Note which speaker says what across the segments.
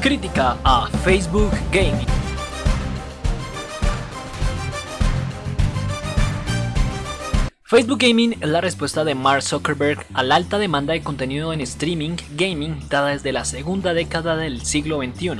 Speaker 1: Crítica a Facebook Gaming. Facebook Gaming es la respuesta de Mark Zuckerberg a la alta demanda de contenido en streaming gaming dada desde la segunda década del siglo XXI.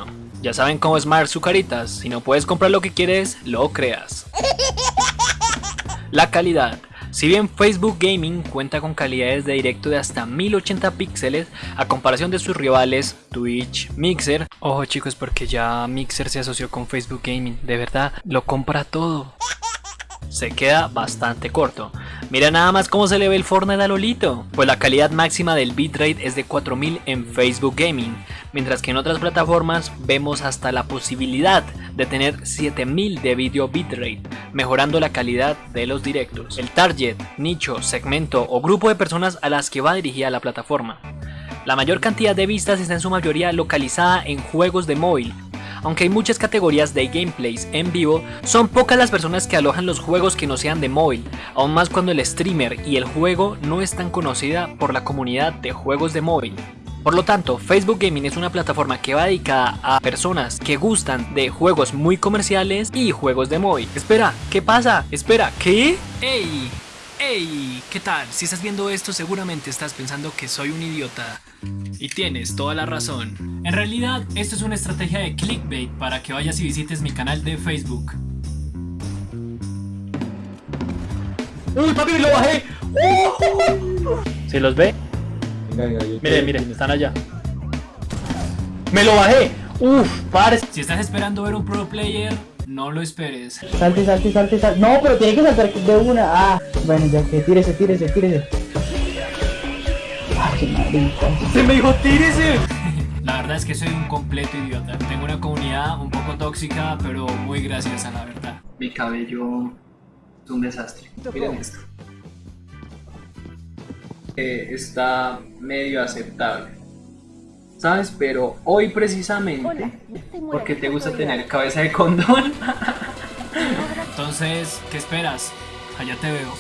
Speaker 1: Ya saben cómo es Mark su caritas, si no puedes comprar lo que quieres, lo creas. La calidad. Si bien Facebook Gaming cuenta con calidades de directo de hasta 1080 píxeles a comparación de sus rivales Twitch, Mixer, ojo chicos porque ya Mixer se asoció con Facebook Gaming, de verdad lo compra todo. Se queda bastante corto. Mira nada más cómo se le ve el Fortnite a Lolito. Pues la calidad máxima del bitrate es de 4000 en Facebook Gaming, mientras que en otras plataformas vemos hasta la posibilidad de tener 7000 de video bitrate, mejorando la calidad de los directos. El target, nicho, segmento o grupo de personas a las que va dirigida la plataforma. La mayor cantidad de vistas está en su mayoría localizada en juegos de móvil, aunque hay muchas categorías de gameplays en vivo, son pocas las personas que alojan los juegos que no sean de móvil, aún más cuando el streamer y el juego no es tan conocida por la comunidad de juegos de móvil. Por lo tanto, Facebook Gaming es una plataforma que va dedicada a personas que gustan de juegos muy comerciales y juegos de móvil. Espera, ¿qué pasa? Espera, ¿qué? ¡Ey! ¡Ey! ¿Qué tal? Si estás viendo esto seguramente estás pensando que soy un idiota. Y tienes toda la razón. En realidad, esto es una estrategia de clickbait para que vayas y visites mi canal de Facebook. ¡Uy, papi, lo bajé! ¿Se los ve? Miren, miren, están allá. ¡Me lo bajé! ¡Uf, pares! Si estás esperando ver un pro player, no lo esperes.
Speaker 2: Salte, salte, salte, salte. No, pero tiene que saltar de una. Ah, bueno, ya que tírese, tírese, tírese. Ah, qué marica.
Speaker 1: ¡Se me dijo tírese! La verdad es que soy un completo idiota. Tengo una comunidad un poco tóxica, pero muy graciosa, la verdad. Mi cabello es un desastre. Miren esto. Eh, está medio aceptable. ¿Sabes? Pero hoy precisamente, porque te gusta tener cabeza de condón. Entonces, ¿qué esperas? Allá te veo.